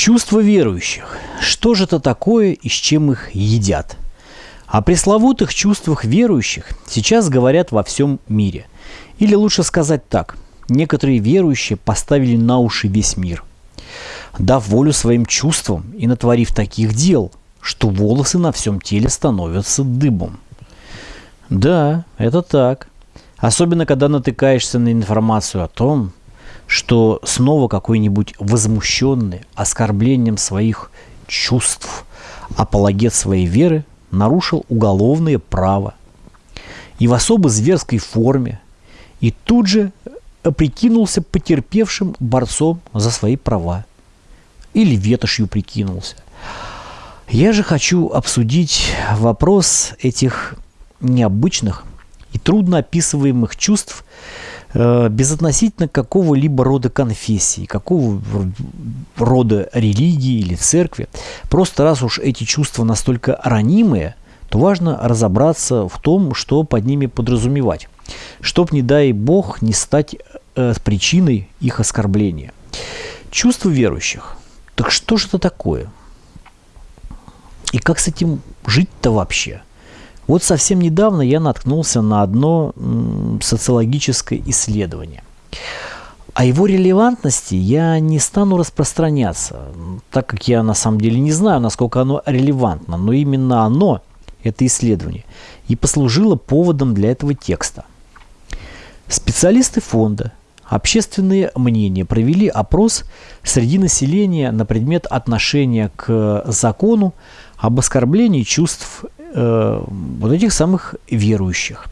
Чувства верующих. Что же это такое и с чем их едят? О пресловутых чувствах верующих сейчас говорят во всем мире. Или лучше сказать так, некоторые верующие поставили на уши весь мир, дав волю своим чувствам и натворив таких дел, что волосы на всем теле становятся дыбом. Да, это так. Особенно, когда натыкаешься на информацию о том, что снова какой-нибудь возмущенный оскорблением своих чувств апологет своей веры нарушил уголовное право и в особо зверской форме, и тут же прикинулся потерпевшим борцом за свои права. Или ветошью прикинулся. Я же хочу обсудить вопрос этих необычных и трудно описываемых чувств э, безотносительно какого-либо рода конфессии, какого рода религии или церкви. Просто раз уж эти чувства настолько ранимые, то важно разобраться в том, что под ними подразумевать, чтоб, не дай бог, не стать э, причиной их оскорбления. Чувства верующих. Так что же это такое? И как с этим жить-то вообще? Вот совсем недавно я наткнулся на одно социологическое исследование. О его релевантности я не стану распространяться, так как я на самом деле не знаю, насколько оно релевантно, но именно оно, это исследование, и послужило поводом для этого текста. Специалисты фонда Общественные мнения провели опрос среди населения на предмет отношения к закону об оскорблении чувств э, вот этих самых верующих.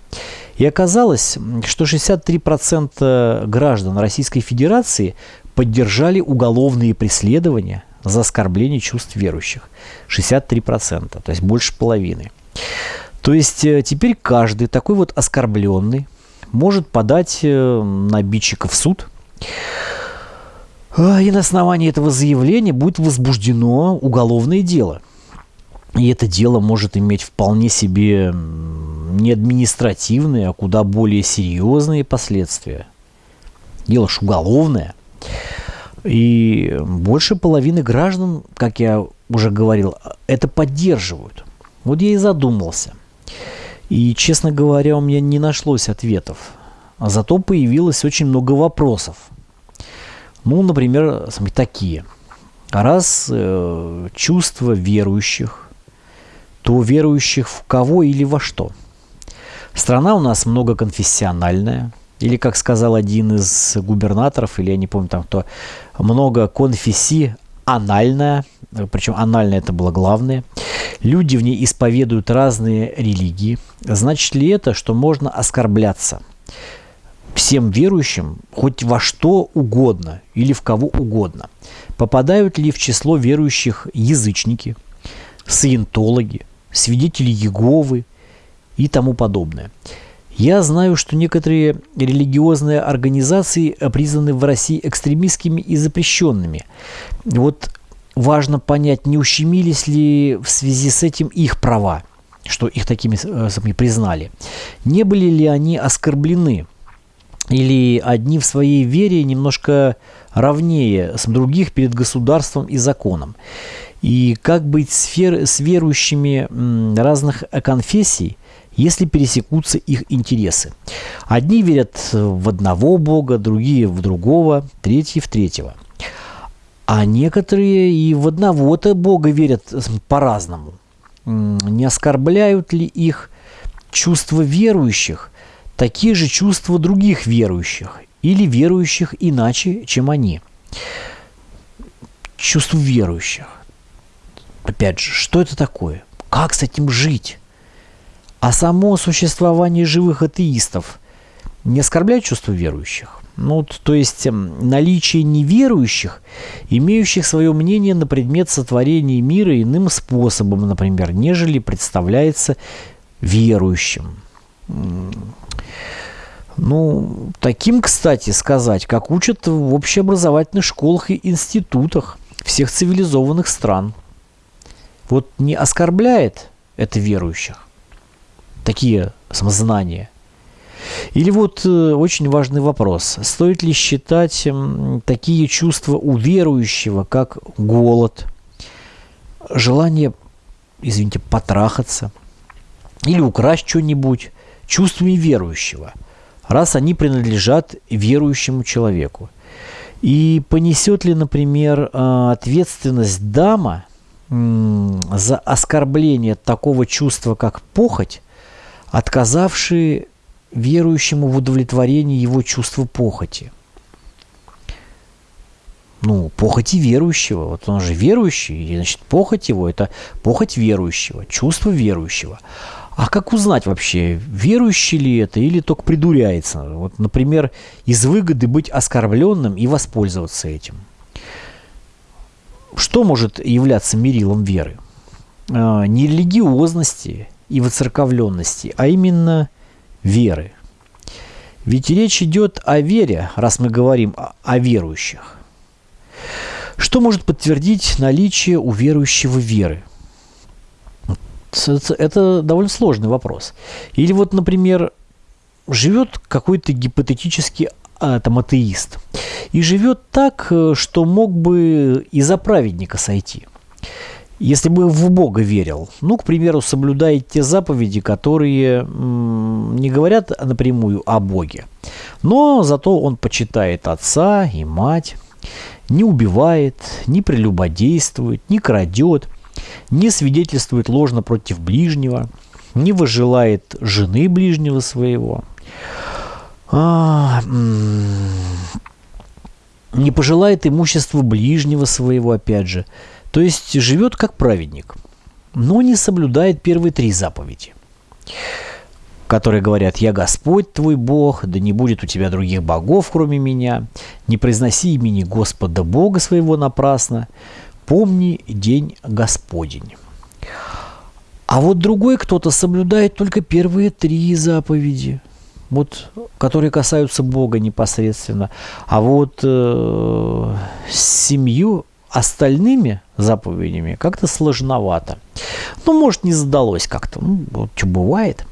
И оказалось, что 63% граждан Российской Федерации поддержали уголовные преследования за оскорбление чувств верующих. 63%, то есть больше половины. То есть э, теперь каждый такой вот оскорбленный может подать э, на обидчика в суд. И на основании этого заявления будет возбуждено уголовное дело. И это дело может иметь вполне себе не административные, а куда более серьезные последствия. Дело ж уголовное. И больше половины граждан, как я уже говорил, это поддерживают. Вот я и задумался. И, честно говоря, у меня не нашлось ответов. А зато появилось очень много вопросов. Ну, например, такие. Раз э, чувства верующих, то верующих в кого или во что? Страна у нас многоконфессиональная, или, как сказал один из губернаторов, или я не помню там кто, много анальная, причем анальная это было главное. Люди в ней исповедуют разные религии. Значит ли это, что можно оскорбляться всем верующим хоть во что угодно или в кого угодно? Попадают ли в число верующих язычники, саентологи, свидетели Еговы и тому подобное? Я знаю, что некоторые религиозные организации признаны в России экстремистскими и запрещенными. Вот важно понять, не ущемились ли в связи с этим их права, что их такими э, признали. Не были ли они оскорблены? Или одни в своей вере немножко равнее с других перед государством и законом? И как быть с, фер, с верующими разных конфессий, если пересекутся их интересы? Одни верят в одного Бога, другие в другого, третьи в третьего – а некоторые и в одного-то Бога верят по-разному. Не оскорбляют ли их чувства верующих, такие же чувства других верующих или верующих иначе, чем они? Чувства верующих. Опять же, что это такое? Как с этим жить? А само существование живых атеистов не оскорбляет чувства верующих? Ну, то есть эм, наличие неверующих, имеющих свое мнение на предмет сотворения мира иным способом, например, нежели представляется верующим. Ну, таким, кстати, сказать, как учат в общеобразовательных школах и институтах всех цивилизованных стран. Вот не оскорбляет это верующих, такие самознания – Или вот э, очень важный вопрос. Стоит ли считать э, такие чувства у верующего, как голод, желание, извините, потрахаться или украсть что-нибудь, чувствами верующего, раз они принадлежат верующему человеку? И понесет ли, например, э, ответственность дама за оскорбление такого чувства, как похоть, отказавшие верующему в удовлетворении его чувства похоти. Ну, похоти верующего. Вот он же верующий, и, значит, похоть его – это похоть верующего, чувство верующего. А как узнать вообще, верующий ли это или только придуряется? Вот, например, из выгоды быть оскорбленным и воспользоваться этим. Что может являться мерилом веры? А, не религиозности и воцерковленности, а именно веры. Ведь речь идет о вере, раз мы говорим о верующих. Что может подтвердить наличие у верующего веры? Это довольно сложный вопрос. Или вот, например, живет какой-то гипотетический а, там, атеист и живет так, э, что мог бы и за праведника сойти – если бы в Бога верил, ну, к примеру, соблюдает те заповеди, которые не говорят напрямую о Боге, но зато он почитает отца и мать, не убивает, не прелюбодействует, не крадет, не свидетельствует ложно против ближнего, не выжелает жены ближнего своего, а, не пожелает имущества ближнего своего, опять же, то есть живет как праведник, но не соблюдает первые три заповеди, которые говорят «Я Господь твой Бог, да не будет у тебя других богов, кроме меня, не произноси имени Господа Бога своего напрасно, помни день Господень». А вот другой кто-то соблюдает только первые три заповеди, вот, которые касаются Бога непосредственно. А вот э, семью остальными заповедями как-то сложновато. Ну, может, не задалось как-то. Ну, вот что бывает.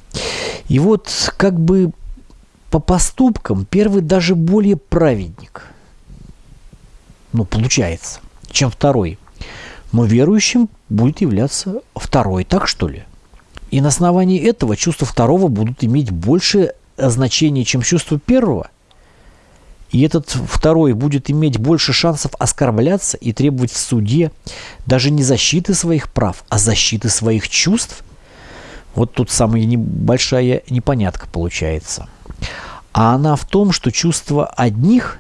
И вот как бы по поступкам первый даже более праведник. Ну, получается, чем второй. Но верующим будет являться второй, так что ли? И на основании этого чувства второго будут иметь большее значение, чем чувство первого – и этот второй будет иметь больше шансов оскорбляться и требовать в суде даже не защиты своих прав, а защиты своих чувств. Вот тут самая небольшая непонятка получается. А она в том, что чувства одних,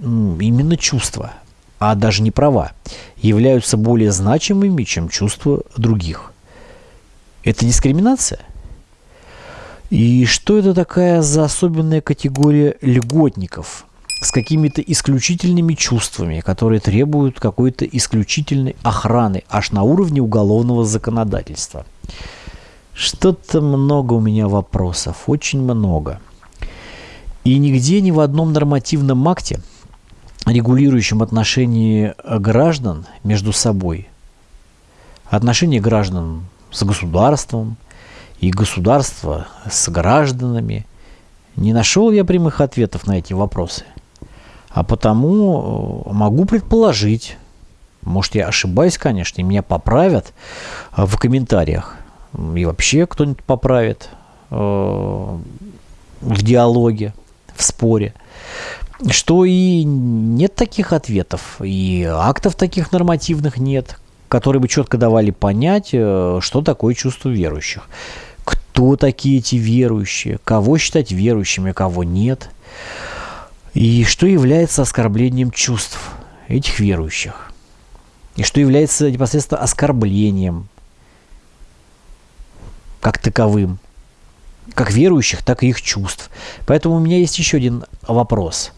именно чувства, а даже не права, являются более значимыми, чем чувства других. Это дискриминация? И что это такая за особенная категория льготников – с какими-то исключительными чувствами, которые требуют какой-то исключительной охраны аж на уровне уголовного законодательства. Что-то много у меня вопросов, очень много. И нигде ни в одном нормативном акте, регулирующем отношения граждан между собой, отношения граждан с государством и государства с гражданами, не нашел я прямых ответов на эти вопросы. А потому э, могу предположить, может я ошибаюсь, конечно, и меня поправят э, в комментариях. И вообще кто-нибудь поправит э, в диалоге, в споре. Что и нет таких ответов, и актов таких нормативных нет, которые бы четко давали понять, что такое чувство верующих. Кто такие эти верующие, кого считать верующими, кого нет – и что является оскорблением чувств этих верующих? И что является непосредственно оскорблением как таковым, как верующих, так и их чувств. Поэтому у меня есть еще один вопрос.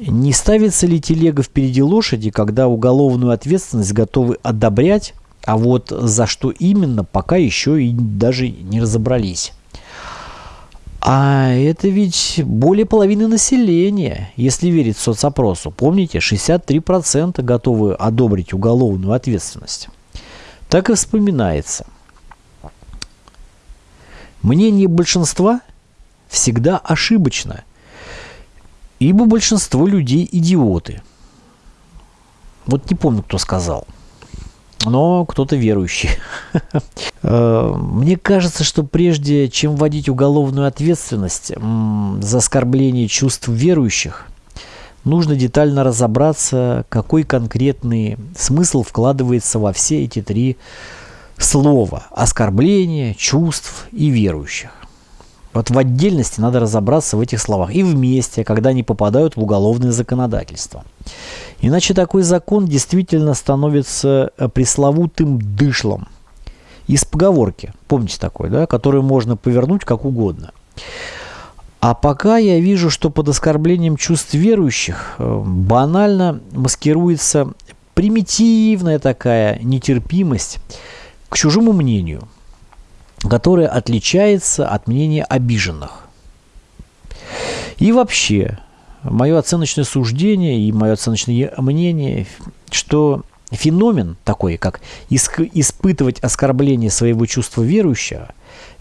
Не ставится ли телега впереди лошади, когда уголовную ответственность готовы одобрять, а вот за что именно, пока еще и даже не разобрались? А это ведь более половины населения, если верить соцопросу. Помните, 63% готовы одобрить уголовную ответственность. Так и вспоминается. Мнение большинства всегда ошибочно, ибо большинство людей идиоты. Вот не помню, кто сказал, но кто-то верующий. Э, мне кажется, что прежде чем вводить уголовную ответственность за оскорбление чувств верующих, нужно детально разобраться, какой конкретный смысл вкладывается во все эти три слова – оскорбление, чувств и верующих. Вот в отдельности надо разобраться в этих словах и вместе, когда они попадают в уголовное законодательство. Иначе такой закон действительно становится э, пресловутым дышлом из поговорки, помните такой, да, который можно повернуть как угодно. А пока я вижу, что под оскорблением чувств верующих э, банально маскируется примитивная такая нетерпимость к чужому мнению – которое отличается от мнения обиженных. И вообще, мое оценочное суждение и мое оценочное мнение, что феномен такой, как испытывать оскорбление своего чувства верующего,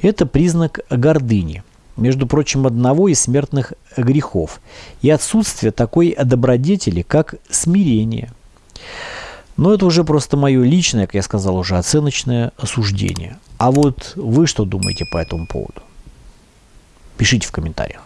это признак гордыни, между прочим, одного из смертных грехов, и отсутствие такой добродетели, как смирение. Но это уже просто мое личное, как я сказал уже, оценочное осуждение. А вот вы что думаете по этому поводу? Пишите в комментариях.